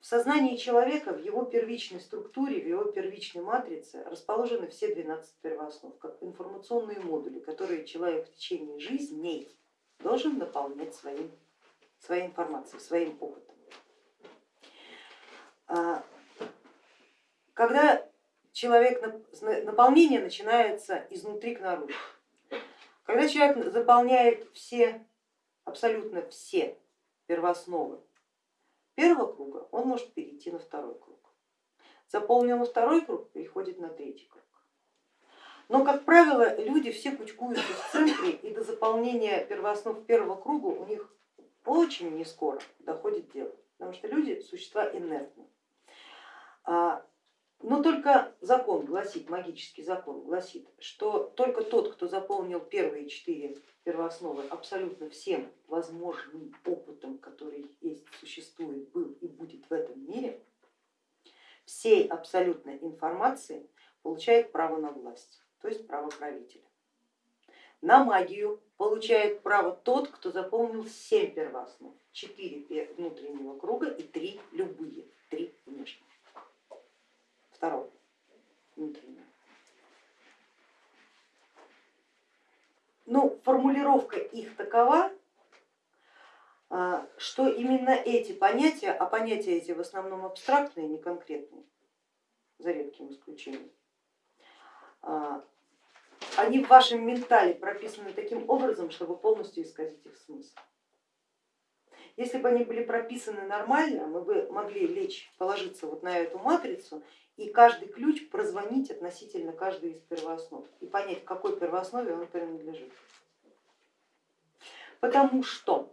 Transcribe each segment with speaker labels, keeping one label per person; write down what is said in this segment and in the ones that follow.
Speaker 1: в сознании человека, в его первичной структуре, в его первичной матрице расположены все 12 первооснов, как информационные модули, которые человек в течение жизни должен наполнять своим, своей информацией, своим опытом. А, когда человек, наполнение начинается изнутри к наружу, когда человек заполняет все, абсолютно все первоосновы первого круга, он может перейти на второй круг. Заполнил на второй круг, переходит на третий круг. Но, как правило, люди все кучкуются в центре и до заполнения первооснов первого круга у них очень не скоро доходит дело, потому что люди существа инертные. А, но только закон гласит, магический закон гласит, что только тот, кто заполнил первые четыре первоосновы абсолютно всем возможным опытом, который есть, существует, был и будет в этом мире, всей абсолютной информации получает право на власть, то есть право правителя. На магию получает право тот, кто заполнил семь первооснов, четыре внутреннего круга и три любые, три внешних второго внутреннего. Ну, формулировка их такова, а, что именно эти понятия, а понятия эти в основном абстрактные, не конкретные, за редким исключением, а, они в вашем ментале прописаны таким образом, чтобы полностью исказить их смысл. Если бы они были прописаны нормально, мы бы могли лечь, положиться вот на эту матрицу и каждый ключ прозвонить относительно каждой из первооснов и понять, к какой первооснове он принадлежит. Потому что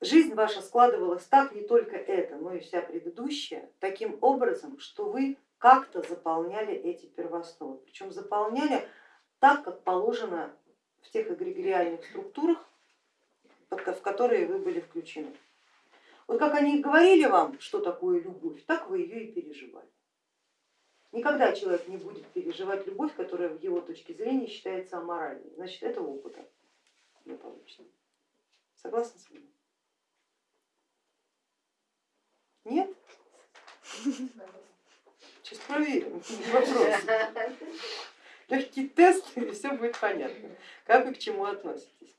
Speaker 1: жизнь ваша складывалась так, не только это, но и вся предыдущая, таким образом, что вы как-то заполняли эти первоосновы. Причем заполняли так, как положено в тех эгрегориальных структурах, в которые вы были включены. Вот как они говорили вам, что такое любовь, так вы ее и переживали. Никогда человек не будет переживать любовь, которая в его точке зрения считается аморальной, значит этого опыта не получится. Согласны с вами? Нет? Сейчас проверим вопрос. Легкий тест и все будет понятно, как вы к чему относитесь.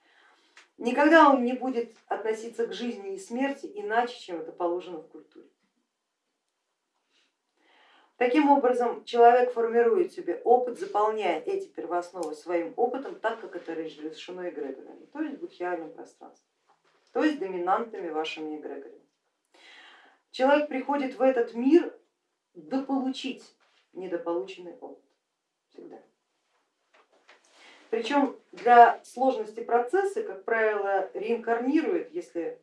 Speaker 1: Никогда он не будет относиться к жизни и смерти иначе, чем это положено в культуре. Таким образом, человек формирует себе опыт, заполняя эти первоосновы своим опытом, так как это разрешено эгрегорами, то есть будхиальным пространством, то есть доминантами вашими эгрегорами. Человек приходит в этот мир дополучить недополученный опыт всегда. Причем для сложности процесса, как правило, реинкарнирует, если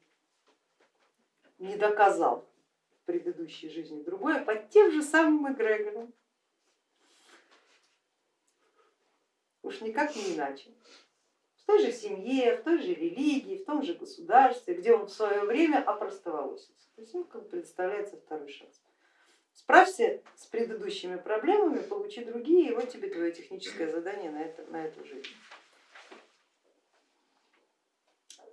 Speaker 1: не доказал в предыдущей жизни другое, под тем же самым эгрегором. Уж никак не иначе. Той же семье, в той же религии, в том же государстве, где он в свое время опростоволосился. То есть ему как предоставляется второй шанс. Справься с предыдущими проблемами, получи другие, и вот тебе твое техническое задание на, это, на эту жизнь.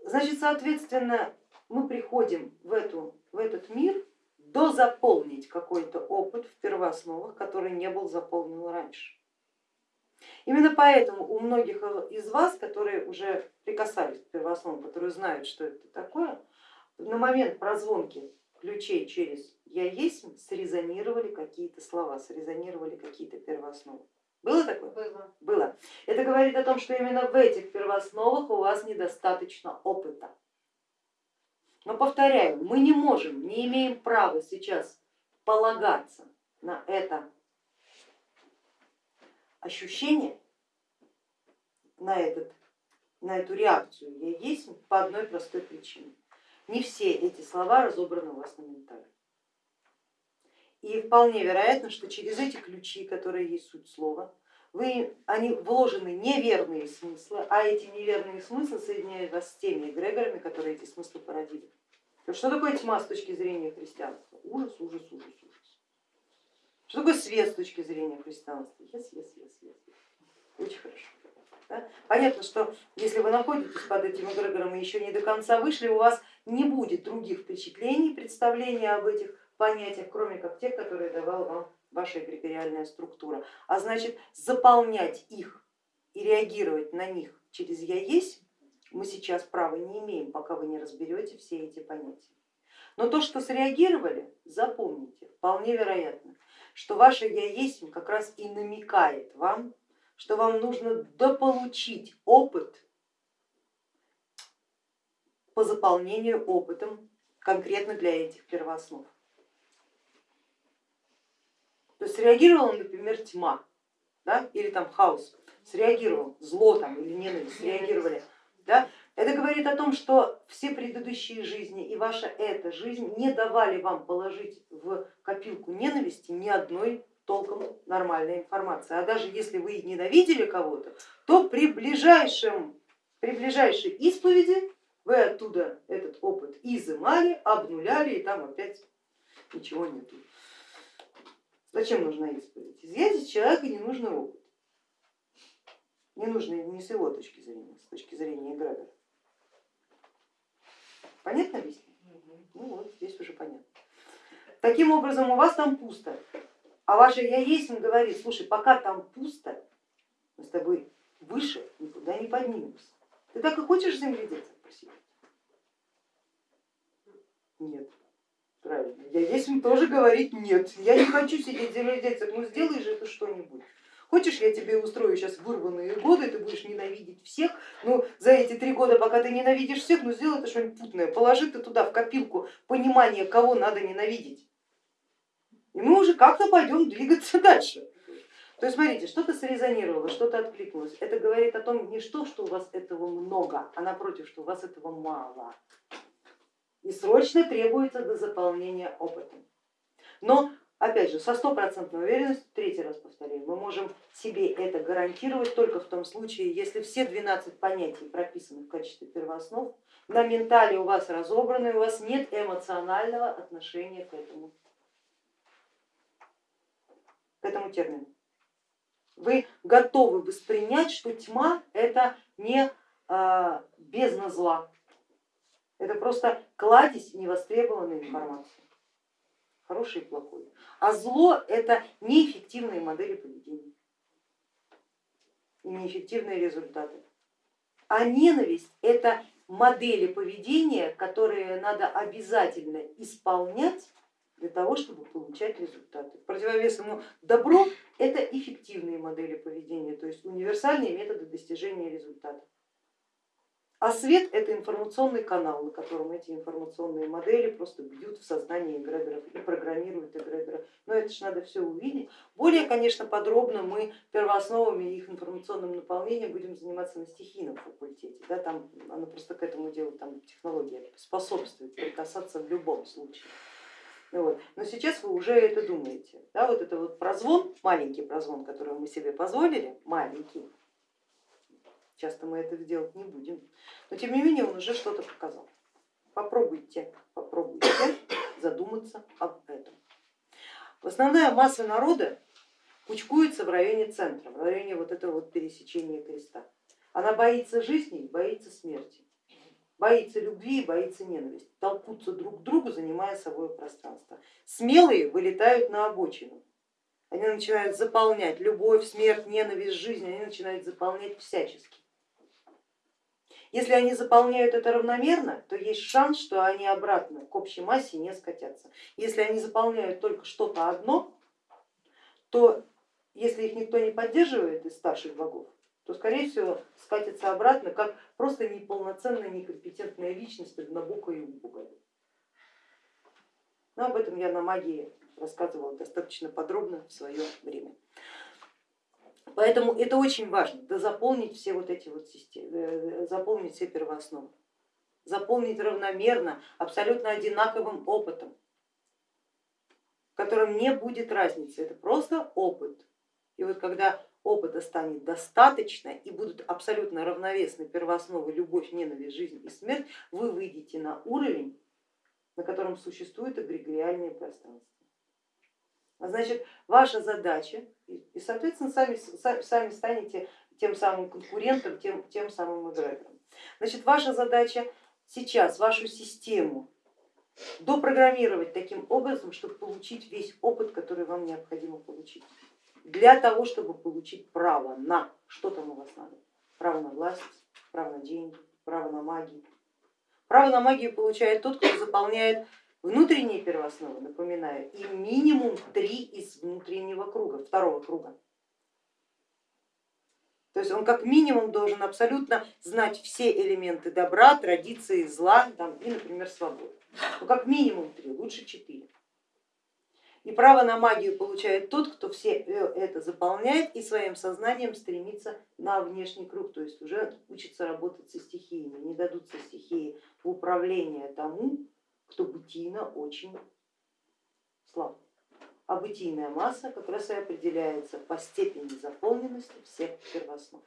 Speaker 1: Значит, соответственно, мы приходим в, эту, в этот мир дозаполнить какой-то опыт в первоосновах, который не был заполнен раньше. Именно поэтому у многих из вас, которые уже прикасались к первоосновам, которые знают, что это такое, на момент прозвонки ключей через я есть срезонировали какие-то слова, срезонировали какие-то первоосновы. Было такое?
Speaker 2: Было.
Speaker 1: Было. Это говорит о том, что именно в этих первоосновах у вас недостаточно опыта. Но повторяю, мы не можем, не имеем права сейчас полагаться на это ощущение, на, этот, на эту реакцию я есть по одной простой причине. Не все эти слова разобраны у вас на ментале. И вполне вероятно, что через эти ключи, которые есть суть слова, вы, они вложены неверные смыслы, а эти неверные смыслы соединяют вас с теми эгрегорами, которые эти смыслы породили. Что такое тьма с точки зрения христианства? Ужас, ужас, ужас, ужас. Что такое свет с точки зрения христианства? Yes, yes, yes, yes. Очень хорошо. Да? Понятно, что если вы находитесь под этим эгрегором и еще не до конца вышли, у вас не будет других впечатлений, представления об этих понятиях, кроме как тех, которые давала вам ваша эгрегориальная структура. А значит заполнять их и реагировать на них через я есть мы сейчас права не имеем, пока вы не разберете все эти понятия. Но то, что среагировали, запомните, вполне вероятно, что ваше я есть как раз и намекает вам, что вам нужно дополучить опыт по заполнению опытом конкретно для этих первооснов. То есть среагировала, например, тьма да, или там хаос, среагировал, зло там или ненависть среагировали. Да? Это говорит о том, что все предыдущие жизни и ваша эта жизнь не давали вам положить в копилку ненависти ни одной толком нормальной информации. А даже если вы ненавидели кого-то, то при, ближайшем, при ближайшей исповеди вы оттуда этот опыт изымали, обнуляли и там опять ничего нету. Зачем нужна исповедь? Изъять из человека ненужный опыт. Не нужно не с его точки зрения, с точки зрения эгрегора. Понятно объяснение? Ну вот, здесь уже понятно. Таким образом, у вас там пусто, а ваше я есть говорит, слушай, пока там пусто, мы с тобой выше никуда не поднимемся. Ты так и хочешь земледельцем просить? Нет, правильно. Я есть тоже говорит нет. Я не хочу сидеть земледельцем, ну сделай же это что-нибудь. Хочешь, я тебе устрою сейчас вырванные годы, ты будешь ненавидеть всех, ну за эти три года, пока ты ненавидишь всех, ну сделай ты что-нибудь путное, положи ты туда в копилку понимание, кого надо ненавидеть. И мы уже как-то пойдем двигаться дальше. То есть смотрите, что-то срезонировало, что-то откликнулось. Это говорит о том не что, что у вас этого много, а напротив, что у вас этого мало. И срочно требуется до заполнения опытом. Но Опять же, со стопроцентной уверенностью, третий раз повторяю, мы можем себе это гарантировать только в том случае, если все 12 понятий прописаны в качестве первооснов, на ментале у вас разобраны, у вас нет эмоционального отношения к этому, к этому термину. Вы готовы воспринять, что тьма это не а, бездна зла, это просто кладезь невостребованной информации хороший и плохой. А зло это неэффективные модели поведения и неэффективные результаты. А ненависть это модели поведения, которые надо обязательно исполнять для того, чтобы получать результаты. Противовес ему добро это эффективные модели поведения, то есть универсальные методы достижения результата. А свет это информационный канал, на котором эти информационные модели просто бьют в сознание эгрегоров и программируют эгрегоров. Но это же надо все увидеть. Более, конечно, подробно мы первоосновами их информационным наполнением будем заниматься на стихийном факультете. Да, там оно просто к этому делу, там технология способствует прикасаться в любом случае. Вот. Но сейчас вы уже это думаете. Да, вот это вот прозвон, маленький прозвон, который мы себе позволили, маленький, Часто мы это делать не будем, но тем не менее он уже что-то показал. Попробуйте, попробуйте задуматься об этом. Основная масса народа кучкуется в районе центра, в районе вот этого вот пересечения креста. Она боится жизни, боится смерти, боится любви боится ненависти, толкутся друг к другу, занимая собой пространство. Смелые вылетают на обочину, они начинают заполнять любовь, смерть, ненависть, жизнь, они начинают заполнять всячески. Если они заполняют это равномерно, то есть шанс, что они обратно к общей массе не скатятся. Если они заполняют только что-то одно, то если их никто не поддерживает из старших богов, то скорее всего скатится обратно как просто неполноценная, некомпетентная личность, однобокая и убогая. Но об этом я на магии рассказывала достаточно подробно в свое время. Поэтому это очень важно, да заполнить все вот эти вот системы, э, заполнить все первоосновы, заполнить равномерно, абсолютно одинаковым опытом, в котором не будет разницы, это просто опыт. И вот когда опыта станет достаточно и будут абсолютно равновесны первоосновы любовь, ненависть, жизнь и смерть, вы выйдете на уровень, на котором существует эгрегориальное пространство. А значит, ваша задача, и, соответственно, сами, сами станете тем самым конкурентом, тем, тем самым эгрегором. Значит, ваша задача сейчас вашу систему допрограммировать таким образом, чтобы получить весь опыт, который вам необходимо получить. Для того, чтобы получить право на, что там у вас надо, право на власть, право на деньги, право на магию. Право на магию получает тот, кто заполняет внутренние первоосновы, напоминаю, и минимум три из внутреннего круга, второго круга. То есть он как минимум должен абсолютно знать все элементы добра, традиции, зла там, и, например, свободы. Ну как минимум три, лучше четыре. И право на магию получает тот, кто все э, это заполняет и своим сознанием стремится на внешний круг, то есть уже учится работать со стихиями. Не дадутся стихии в управление тому, кто бытийно очень слаб. А бытийная масса как раз и определяется по степени заполненности всех первооснов.